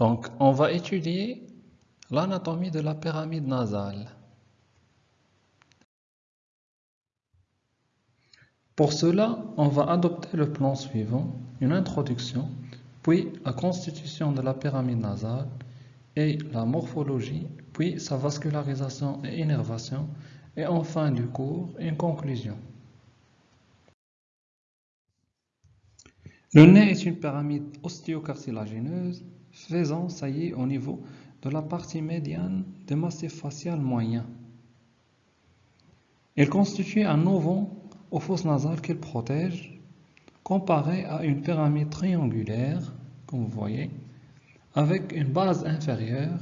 Donc, on va étudier l'anatomie de la pyramide nasale. Pour cela, on va adopter le plan suivant, une introduction, puis la constitution de la pyramide nasale et la morphologie, puis sa vascularisation et innervation, et en fin du cours, une conclusion. Le nez est une pyramide ostéocartilagineuse faisant saillie au niveau de la partie médiane du massif facial moyen. Elle constitue un auvent aux fosses nasales qu'il protège, comparé à une pyramide triangulaire, comme vous voyez, avec une base inférieure,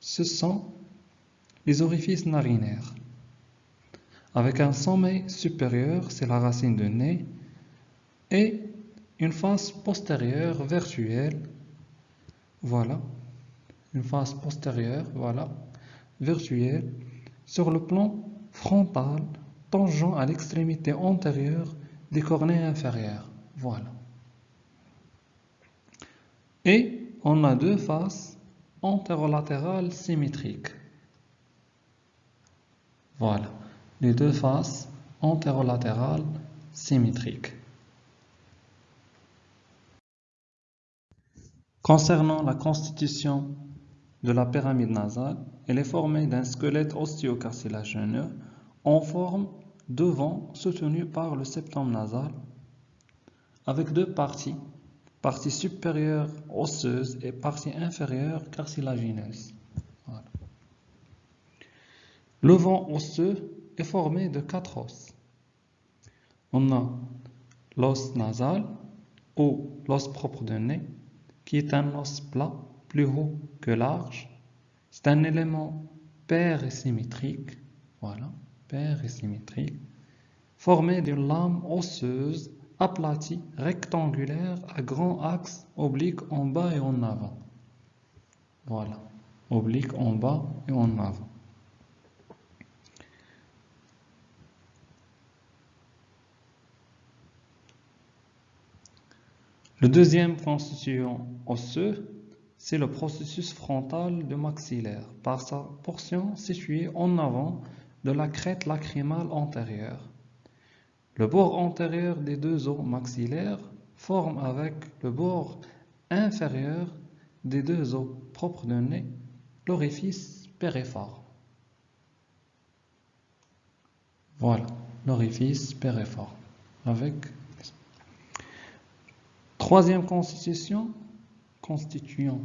ce sont les orifices narinaires. Avec un sommet supérieur, c'est la racine de nez, et une face postérieure virtuelle, voilà, une face postérieure, voilà, virtuelle, sur le plan frontal tangent à l'extrémité antérieure des cornets inférieurs. Voilà. Et on a deux faces antérolatérales symétriques. Voilà, les deux faces antérolatérales symétriques. Concernant la constitution de la pyramide nasale, elle est formée d'un squelette ostéocartilagineux en forme devant soutenu par le septum nasal avec deux parties, partie supérieure osseuse et partie inférieure cartilagineuse. Le vent osseux est formé de quatre os. On a l'os nasal ou l'os propre de nez, qui est un os plat, plus haut que large. C'est un élément symétrique. Voilà et symétrique, formé d'une lame osseuse aplatie rectangulaire à grand axe oblique en bas et en avant. Voilà, oblique en bas et en avant. Le deuxième constituant osseux, c'est le processus frontal de maxillaire, par sa portion située en avant de la crête lacrymale antérieure. Le bord antérieur des deux os maxillaires forme avec le bord inférieur des deux os propres de nez l'orifice périforme. Voilà, l'orifice périforme. Avec troisième constitution, constituant.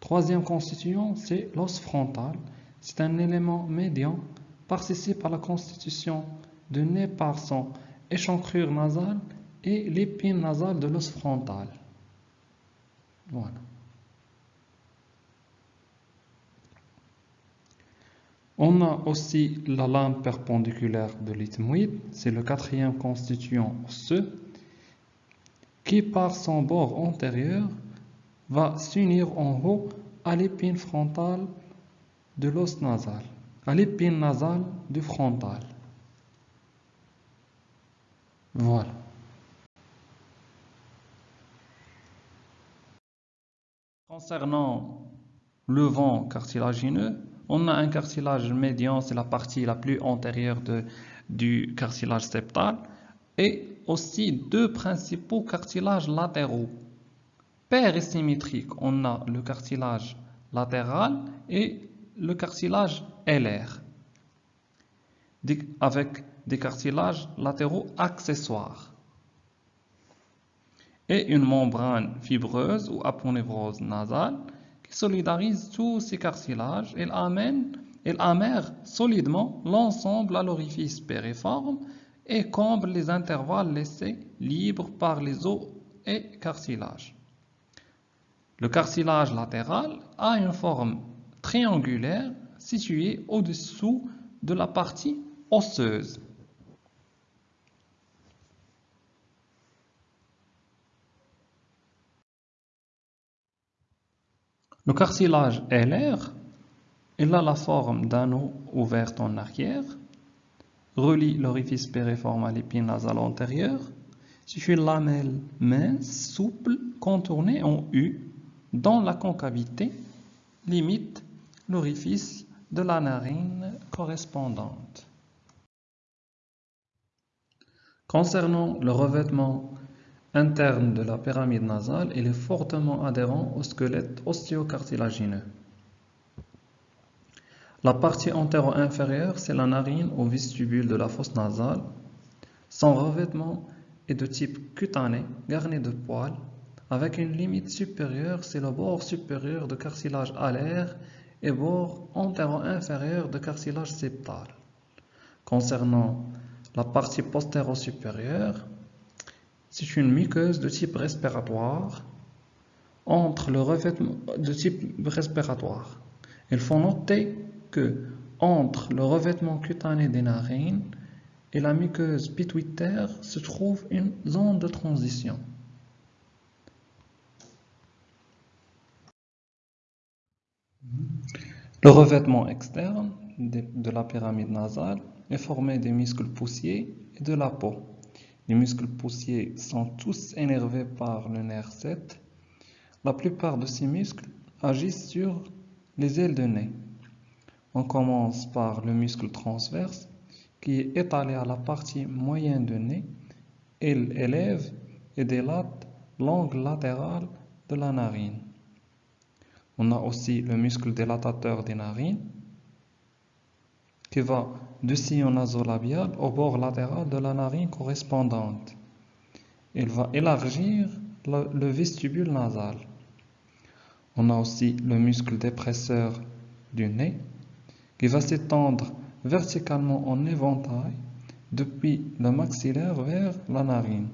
Troisième constituant, c'est l'os frontal. C'est un élément médian participe à la constitution de nez par son échancrure nasale et l'épine nasale de l'os frontal. Voilà. On a aussi la lame perpendiculaire de l'ethmoïde, c'est le quatrième constituant osseux, qui par son bord antérieur va s'unir en haut à l'épine frontale de l'os nasal à l'épine nasale du frontal. Voilà. Concernant le vent cartilagineux, on a un cartilage médian, c'est la partie la plus antérieure du cartilage septal, et aussi deux principaux cartilages latéraux. symétrique, on a le cartilage latéral et le cartilage LR, avec des cartilages latéraux accessoires. Et une membrane fibreuse ou aponevrose nasale qui solidarise tous ces cartilages. Et amène, amère solidement l'ensemble à l'orifice périforme et comble les intervalles laissés libres par les os et cartilages. Le cartilage latéral a une forme triangulaire situé au-dessous de la partie osseuse. Le cartilage LR, a la forme d'anneau ouvert en arrière, relie l'orifice périforme à l'épine nasale antérieure, c'est une lamelle mince, souple, contournée en U, dont la concavité limite l'orifice de la narine correspondante. Concernant le revêtement interne de la pyramide nasale, il est fortement adhérent au squelette osteocartilagineux. La partie antéro-inférieure, c'est la narine au vestibule de la fosse nasale. Son revêtement est de type cutané, garni de poils, avec une limite supérieure, c'est le bord supérieur de cartilage alaire et bord antéro-inférieur de cartilage septal. Concernant la partie postéro-supérieure, c'est une muqueuse de type respiratoire entre le revêtement de type respiratoire. Il faut noter que entre le revêtement cutané des narines et la muqueuse pituitaire se trouve une zone de transition. Le revêtement externe de la pyramide nasale est formé des muscles poussiers et de la peau. Les muscles poussiers sont tous énervés par le nerf 7. La plupart de ces muscles agissent sur les ailes de nez. On commence par le muscle transverse qui est étalé à la partie moyenne de nez. Il élève et délate l'angle latéral de la narine. On a aussi le muscle délatateur des narines qui va du sillon nasolabial au bord latéral de la narine correspondante. Il va élargir le, vestibule nasal. On a aussi le muscle dépresseur du nez qui va s'étendre verticalement en éventail depuis le maxillaire vers la narine.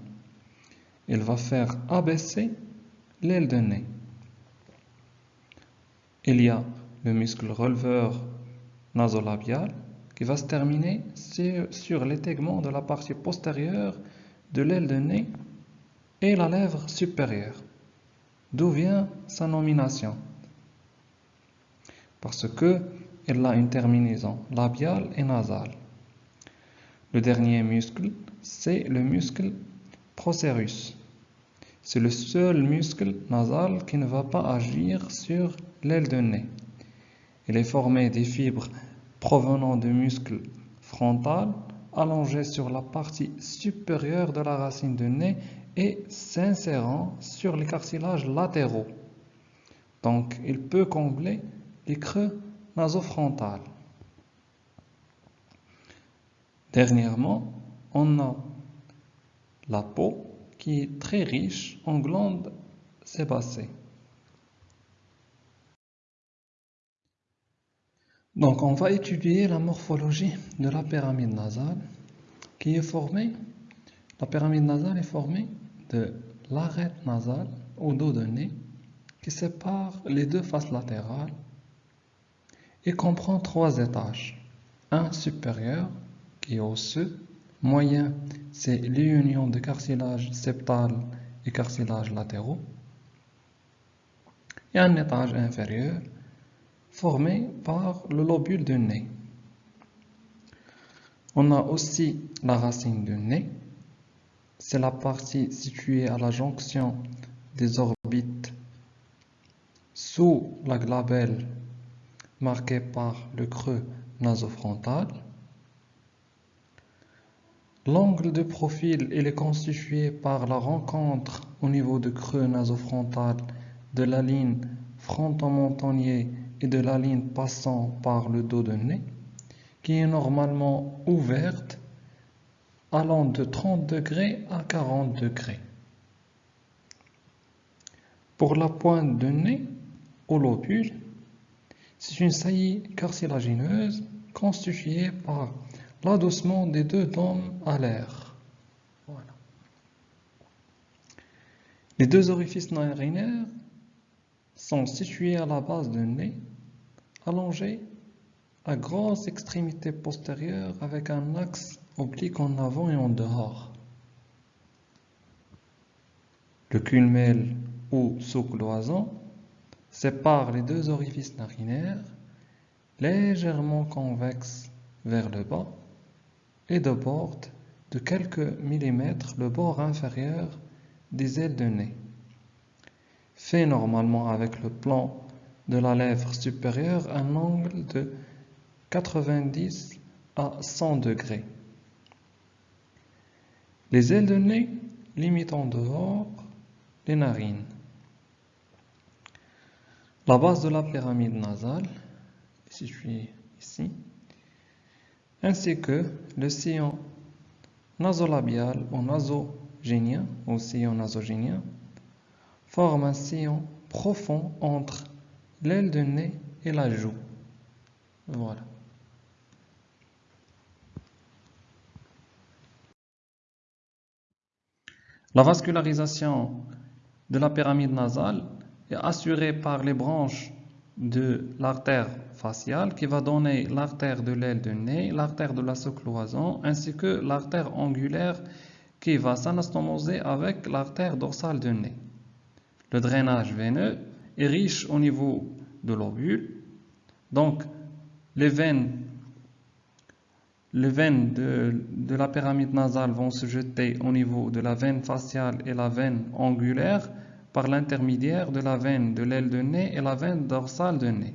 Il va faire abaisser l'aile de nez. Il y a le muscle releveur nasolabial qui va se terminer sur, l'étègement de la partie postérieure de l'aile de nez et la lèvre supérieure. D'où vient sa nomination? Parce que elle a une terminaison labiale et nasale. Le dernier muscle, c'est le muscle procérus. C'est le seul muscle nasal qui ne va pas agir sur l'aile de nez. Il est formé des fibres provenant du muscle frontal allongé sur la partie supérieure de la racine de nez et s'insérant sur les cartilages latéraux. Donc, il peut combler les creux nasofrontales. Dernièrement, on a la peau qui est très riche en glandes sébacées. Donc, on va étudier la morphologie de la pyramide nasale qui est formée, la pyramide nasale est formée de l'arête nasale au dos de nez qui sépare les deux faces latérales et comprend trois étages. Un supérieur qui est osseux, moyen c'est l'union de cartilage septal et cartilage latéraux, et un étage inférieur formé par le lobule du nez. On a aussi la racine du nez, c'est la partie située à la jonction des orbites sous la glabelle marquée par le creux nasofrontal. L'angle de profil est constitué par la rencontre au niveau du creux nasofrontal de la ligne frontomontonnier et de la ligne passant par le dos de nez, qui est normalement ouverte allant de 30 degrés à 40 degrés. Pour la pointe de nez au lobule, c'est une saillie cartilagineuse constituée par l'adossement des deux dents à l'air. Les deux orifices narinaires sont situés à la base du nez, allongés à grosse extrémité postérieure avec un axe oblique en avant et en dehors. Le culmel ou sous-cloison sépare les deux orifices narinaires légèrement convexes vers le bas et déborde de quelques millimètres le bord inférieur des ailes de nez fait normalement avec le plan de la lèvre supérieure un angle de 90 à 100 degrés. Les ailes de nez limitent en dehors les narines. La base de la pyramide nasale est située ici, ainsi que le sillon nasolabial ou nasogénien ou sillon nasogénien forme un sillon profond entre l'aile de nez et la joue. Voilà. La vascularisation de la pyramide nasale est assurée par les branches de l'artère faciale qui va donner l'artère de l'aile de nez, l'artère de la sous-cloison ainsi que l'artère angulaire qui va s'anastomoser avec l'artère dorsale de nez. Le drainage veineux est riche au niveau de l'ovule, donc les veines les veines de, la pyramide nasale vont se jeter au niveau de la veine faciale et la veine angulaire par l'intermédiaire de la veine de l'aile de nez et la veine dorsale de nez.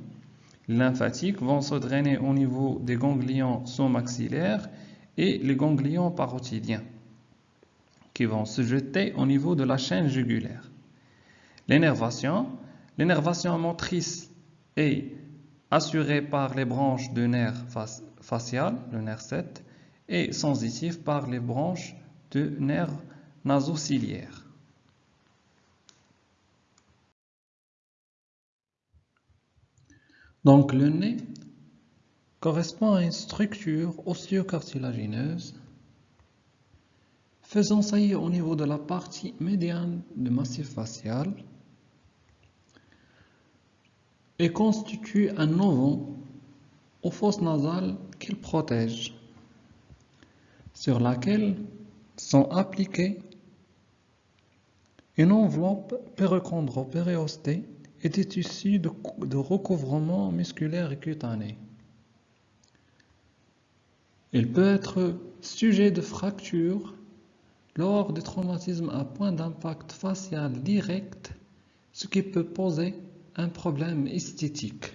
Les lymphatiques vont se drainer au niveau des ganglions sous-maxillaires et les ganglions parotidiens qui vont se jeter au niveau de la chaîne jugulaire. L'énervation, l'énervation motrice est assurée par les branches de nerfs facial, le nerf 7, et sensitif par les branches de nerfs nasociliaires. Donc le nez correspond à une structure osseo-cartilagineuse faisant saillir au niveau de la partie médiane du massif facial et constitue un ovon aux fosses nasales qu'il protège, sur laquelle sont appliquées une enveloppe périchondro-périostée et des tissus de, de recouvrement musculaire et cutané. Il peut être sujet de fracture lors des traumatismes à point d'impact facial direct, ce qui peut poser un problème esthétique.